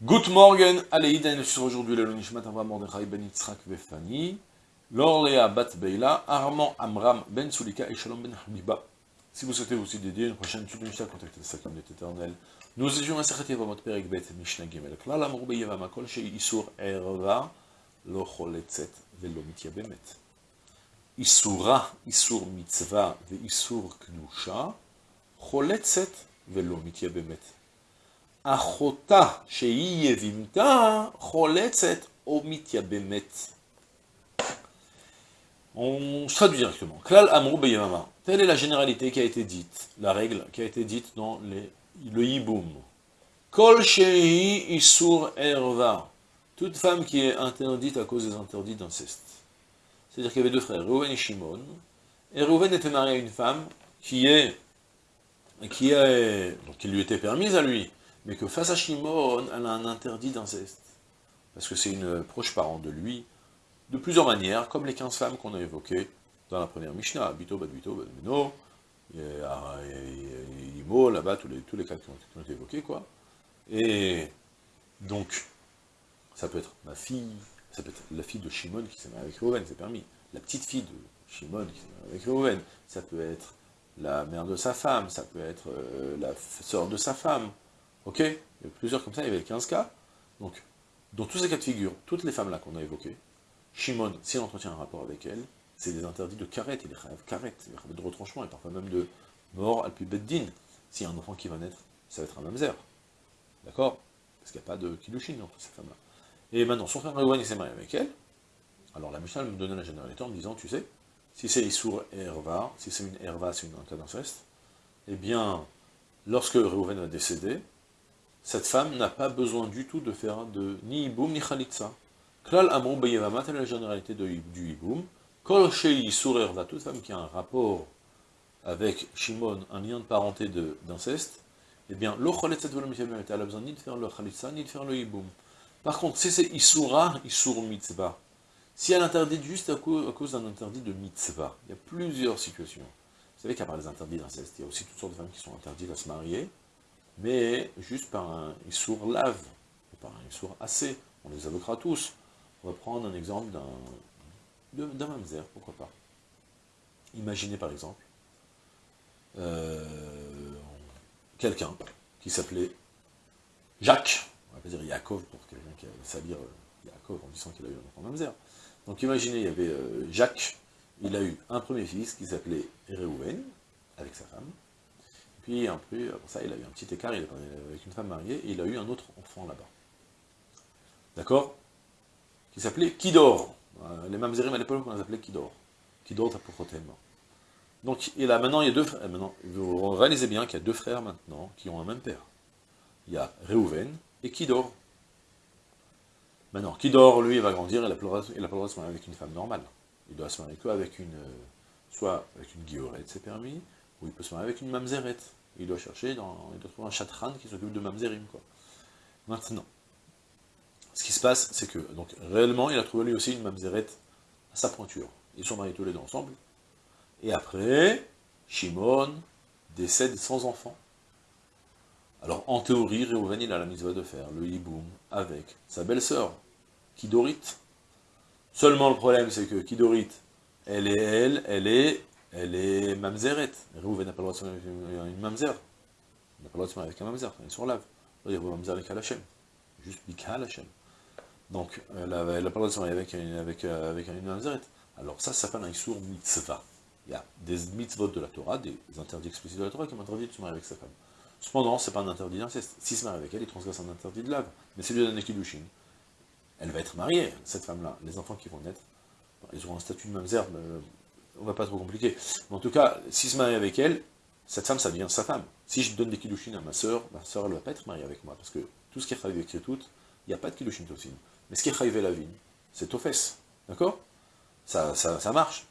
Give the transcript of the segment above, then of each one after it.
Good morning, Aleïden, sur aujourd'hui le Nishmat Avram Mordechai ben Yitzhak Vefani, Lorléa Bat Beila, Armand Amram ben Sulika et Shalom ben Habiba. Si vous souhaitez aussi dédier une prochaine étude de Mishnah, contactez le Sakim de éternel. Nous étions à votre Perek Bet Mishnah Gimel. Klal Amrou Beyeva Kol Shei Isur Erva, Lo Choletzet Velo Mitya Bemet. Isura, Isur Mitzvah, Ve Isur Kdusha, Choletzet Velo Mitya On traduit directement. Klal. Telle est la généralité qui a été dite, la règle qui a été dite dans le hiboum. Kol isur erva. Toute femme qui est interdite à cause des interdits d'inceste. C'est-à-dire qu'il y avait deux frères, Reuven et Shimon. Et Reuven était marié à une femme qui est, qui est, donc qui lui était permise à lui, mais que face à Shimon, elle a un interdit d'inceste. Parce que c'est une proche parente de lui, de plusieurs manières, comme les 15 femmes qu'on a évoquées dans la première Mishnah, Bito, Badbito, Badbino, Imo, là-bas, tous les, tous cas qui ont, qui ont, été évoqués, quoi. Et donc, ça peut être ma fille, ça peut être la fille de Shimon qui s'est mariée avec Reuven, c'est permis, la petite fille de Shimon qui s'est mariée avec Reuven, ça peut être la mère de sa femme, ça peut être euh, la sœur de sa femme, Ok Il y a plusieurs comme ça, il y avait 15 cas. Donc, dans tous ces cas de figure, toutes les femmes-là qu'on a évoquées, Shimon, si on entretient un rapport avec elle, c'est des interdits de carette, il est rêve carette, de retranchement, et parfois même de mort al beddin. S'il y a un enfant qui va naître, ça va être un mamzer. D'accord Parce qu'il n'y a pas de kiddushin entre ces femmes-là. Et maintenant, son frère Reuven, il s'est marié avec elle. Alors la Mishnah me donnait la généralité en me disant, tu sais, si c'est Issour et Herva, si c'est une Herva, c'est un cas d'inceste, eh bien, lorsque Reuven va décéder, cette femme n'a pas besoin du tout de faire de ni iboum ni khalitza. Klal amrou bayevama, telle est la généralité du iboum. Kol shei toute femme qui a un rapport avec Shimon, un lien de parenté d'inceste, eh bien, le khalitza elle a besoin ni de faire le khalitza, ni de faire le iboum. Par contre, si c'est isura, isur mitzvah, si elle interdit juste à cause, d'un interdit de mitzvah, il y a plusieurs situations. Vous savez qu'à part les interdits d'inceste, il y a aussi toutes sortes de femmes qui sont interdites à se marier, mais juste par un issour lave, par un issour assez, on les évoquera tous. On va prendre un exemple d'un mamzer, pourquoi pas. Imaginez par exemple, euh, quelqu'un qui s'appelait Jacques, on va pas dire Yaakov pour quelqu'un qui va dire Yaakov en disant qu'il a eu un enfant mamzer. Donc imaginez, il y avait euh, Jacques, il a eu un premier fils qui s'appelait Réhouven, avec sa femme, puis après, ça, il a eu un petit écart, il est avec une femme mariée, et il a eu un autre enfant là-bas. D'accord? Qui s'appelait Kidor. Euh, les mamzerim à l'époque, on les appelait Kidor. Kidor Tapochotem. Donc, il a, maintenant, il y a deux frères. Maintenant, vous réalisez bien qu'il y a deux frères maintenant qui ont un même père. Il y a Reuven et Kidor. Maintenant, Kidor, lui, il va grandir, il pas le droit de se marier avec une femme normale. Il doit se marier qu'avec une, euh, soit avec une guillorette, c'est permis, ou il peut se marier avec une mamzerette. Il doit chercher, dans, il doit trouver un chatran qui s'occupe de mamzerim. Maintenant, ce qui se passe, c'est que, donc, réellement, il a trouvé lui aussi une mamzerette à sa pointure. Ils sont mariés tous les deux ensemble. Et après, Shimon décède sans enfant. Alors, en théorie, Réhouven, il a la mitzvah de faire le hiboum avec sa belle-sœur, Kidorit. Seulement, le problème, c'est que Kidorit, elle est elle, elle est elle est mamzeret. Réhouven n'a pas le droit de se marier avec une mamzer. Il n'a pas le droit de se marier avec un mamzer, elle est sur lave. Il dire mamzer avec. Juste Hashem. Donc, elle n'a pas le droit de se marier avec, avec, euh, une mamzeret. Alors ça, ça s'appelle un Issour mitzvah. Il y a des mitzvot de la Torah, des interdits explicites de la Torah qui m'interdit de se marier avec sa femme. Cependant, ce n'est pas un interdit d'inceste. S'il se marie avec elle, il transgresse un interdit de lave. Mais c'est lui donne Kiddushin. Elle va être mariée, cette femme-là. Les enfants qui vont naître, ils auront un statut de mamzer, on va pas trop compliquer. Mais en tout cas, s'il se marie avec elle, cette femme, ça devient sa femme. Si je donne des kiddushin à ma sœur, ma sœur, elle ne va pas être mariée avec moi, parce que tout ce qui est chayivé avec tout, il n'y a pas de kiddushin tosin. Mais ce qui est chayivé la vie, c'est au fesses. D'accord? Ça, ça, marche.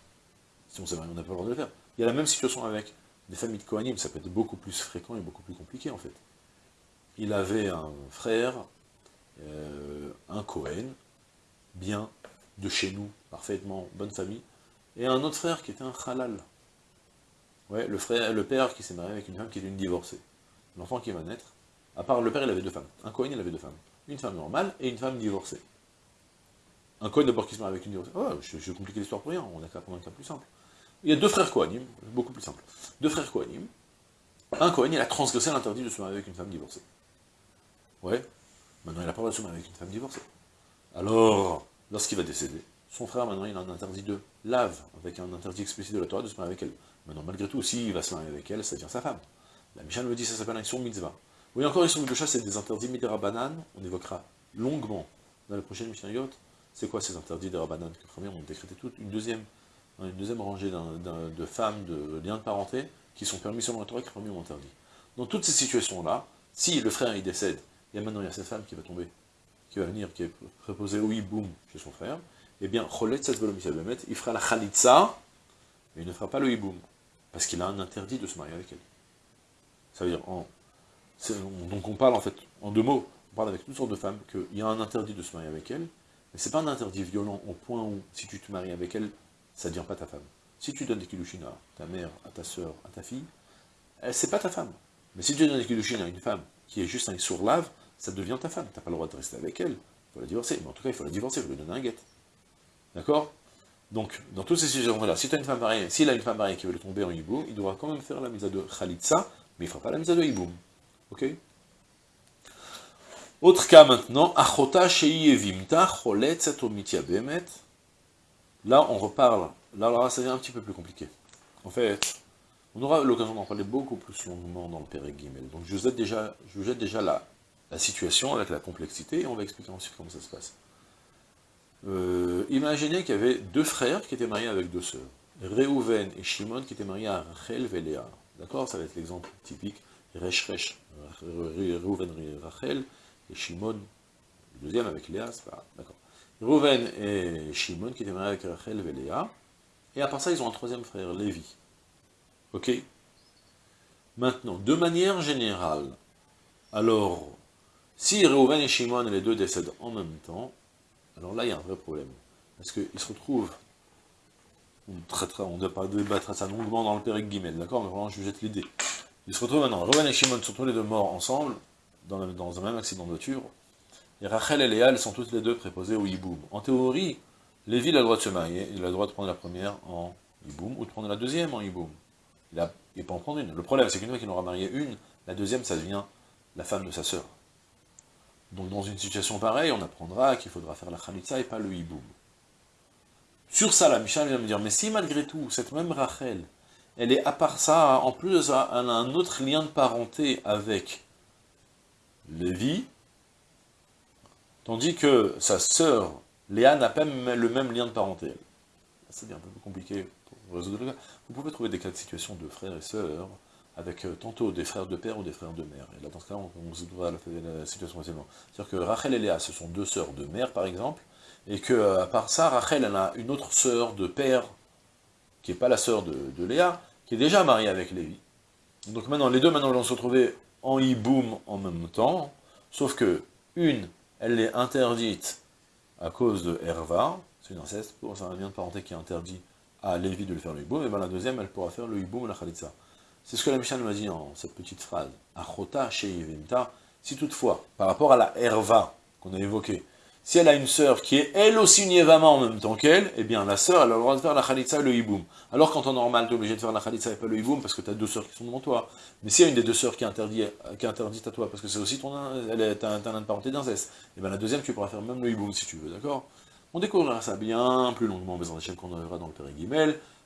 Si on sait on n'a pas le droit de le faire. Il y a la même situation avec des familles de Kohanim, ça peut être beaucoup plus fréquent et beaucoup plus compliqué, en fait. Il avait un frère, euh, un Kohen, bien, de chez nous, parfaitement, bonne famille, et un autre frère qui était un halal. Ouais, le, frère, le père qui s'est marié avec une femme qui était une divorcée. L'enfant qui va naître, à part le père, il avait deux femmes. Un Cohen, il avait deux femmes. une femme normale et une femme divorcée. Un Kohen d'abord qui se marie avec une divorcée. Oh, je, je compliquer l'histoire pour rien, on a qu'à prendre un cas plus simple. Il y a deux frères Kohanim, beaucoup plus simple. Deux frères Kohanim. Un Kohen, il a transgressé l'interdit de se marier avec une femme divorcée. Ouais, maintenant il n'a pas le droit de se marier avec une femme divorcée. Alors, lorsqu'il va décéder, son frère, maintenant, il a un interdit de lave, avec un interdit explicite de la Torah de se marier avec elle. Maintenant, malgré tout, s'il va se marier avec elle, ça devient sa femme. La Mishnah me dit, ça s'appelle un Issur Mitzvah. Oui, encore Issur de c'est des interdits Midera on évoquera longuement dans la prochaine Mishnayot. C'est quoi ces interdits de Rabbanan? Que premier, on décrété tout. Une deuxième, une deuxième rangée de femmes, de liens de parenté, qui sont permis selon la Torah, qui premier ont interdit. Dans toutes ces situations-là, si le frère il décède, a maintenant il y a cette femme qui va tomber, qui va venir, qui est préposée au hiboum chez son frère, eh bien, il fera la khalitsa, mais il ne fera pas le hiboum, parce qu'il a un interdit de se marier avec elle. Ça veut dire, donc on parle en fait, en deux mots, on parle avec toutes sortes de femmes, qu'il y a un interdit de se marier avec elle, mais c'est pas un interdit violent au point où, si tu te maries avec elle, ça ne devient pas ta femme. Si tu donnes des kiddushin à ta mère, à ta soeur, à ta fille, c'est pas ta femme. Mais si tu donnes des kiddushin à une femme qui est juste un sourd-lave, ça devient ta femme. Tu n'as pas le droit de rester avec elle, il faut la divorcer. Mais en tout cas, il faut la divorcer, il faut lui donner un guet. D'accord? Donc, dans toutes ces situations-là, si tu as une femme mariée, s'il a une femme mariée qui veut tomber en hiboum, il devra quand même faire la mise à de Khalitsa, mais il ne fera pas la mise à de hiboum. Ok? Autre cas maintenant, Achota Shei Evimta Cholet Bemet. Là, on reparle, là, ça devient un petit peu plus compliqué. En fait, on aura l'occasion d'en parler beaucoup plus longuement dans le Père Gimel. Donc je vous jette déjà, je vous jette déjà la, la situation avec la complexité, et on va expliquer ensuite comment ça se passe. Euh, imaginez qu'il y avait deux frères qui étaient mariés avec deux sœurs. Réhouven et Shimon qui étaient mariés à Rachel et Léa. D'accord? Ça va être l'exemple typique. Resh Resh, Réhouven Rachel, et Shimon, deuxième avec Léa, c'est pas D'accord. Et Shimon qui étaient mariés avec Rachel et Léa. Et à part ça, ils ont un troisième frère, Lévi. Ok? Maintenant, de manière générale, alors, si Réhouven et Shimon, les deux décèdent en même temps, alors là, il y a un vrai problème. Parce qu'ils se retrouvent, on traitera, on débattra ça longuement dans le Pérec Guimel, d'accord Mais vraiment, je vous jette l'idée. Ils se retrouvent maintenant, Reuven et Shimon sont tous les deux morts ensemble, dans, un même accident de voiture, et Rachel et Léa, elles sont toutes les deux préposées au hiboum. En théorie, Lévi a le droit de se marier, il a le droit de prendre la première en hiboum, ou de prendre la deuxième en hiboum. Il, a, il peut en prendre une. Le problème, c'est qu'une fois qu'il aura marié une, la deuxième, ça devient la femme de sa sœur. Donc dans une situation pareille, on apprendra qu'il faudra faire la khalitza et pas le hiboum. Sur ça, la Mishnah vient me dire, mais si malgré tout, cette même Rachel, elle est à part ça, en plus, elle a un autre lien de parenté avec Lévi, tandis que sa sœur, Léa, n'a pas le même lien de parenté. C'est un peu compliqué pour résoudre le cas. Vous pouvez trouver des cas de situation de frères et sœurs, avec euh, tantôt des frères de père ou des frères de mère. Et là, dans ce cas, on, se doit la, la situation facilement. C'est-à-dire que Rachel et Léa, ce sont deux sœurs de mère, par exemple, et que, euh, à part ça, Rachel, elle a une autre sœur de père, qui n'est pas la sœur de, Léa, qui est déjà mariée avec Lévi. Donc maintenant, les deux, maintenant, vont se retrouver en hiboum en même temps, sauf que, une, elle est interdite à cause de Herva, c'est une inceste, c'est un lien de parenté qui est interdit à Lévi de le faire le hiboum, et bien la deuxième, elle pourra faire le hiboum ou la khalitza. C'est ce que la Mishnah nous a dit dans cette petite phrase. Achota Sheivimta. Si toutefois, par rapport à la Herva qu'on a évoquée, si elle a une sœur qui est elle aussi une Yevama en même temps qu'elle, eh bien la sœur, elle a le droit de faire la Khalitsa et le Hiboum. Alors qu'en temps normal, tu es obligé de faire la Khalitsa et pas le Hiboum parce que tu as deux sœurs qui sont devant toi. Mais s'il y a une des deux sœurs qui est interdite, qui à toi, parce que c'est aussi ton, elle est un de parenté d'inceste, eh bien la deuxième, tu pourras faire même le Hiboum si tu veux, d'accord? On découvrira ça bien plus longuement, mais en qu'on verra dans le Père.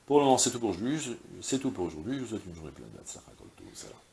Pour le moment, c'est tout pour aujourd'hui. C'est tout pour aujourd'hui. Je vous souhaite une journée pleine de.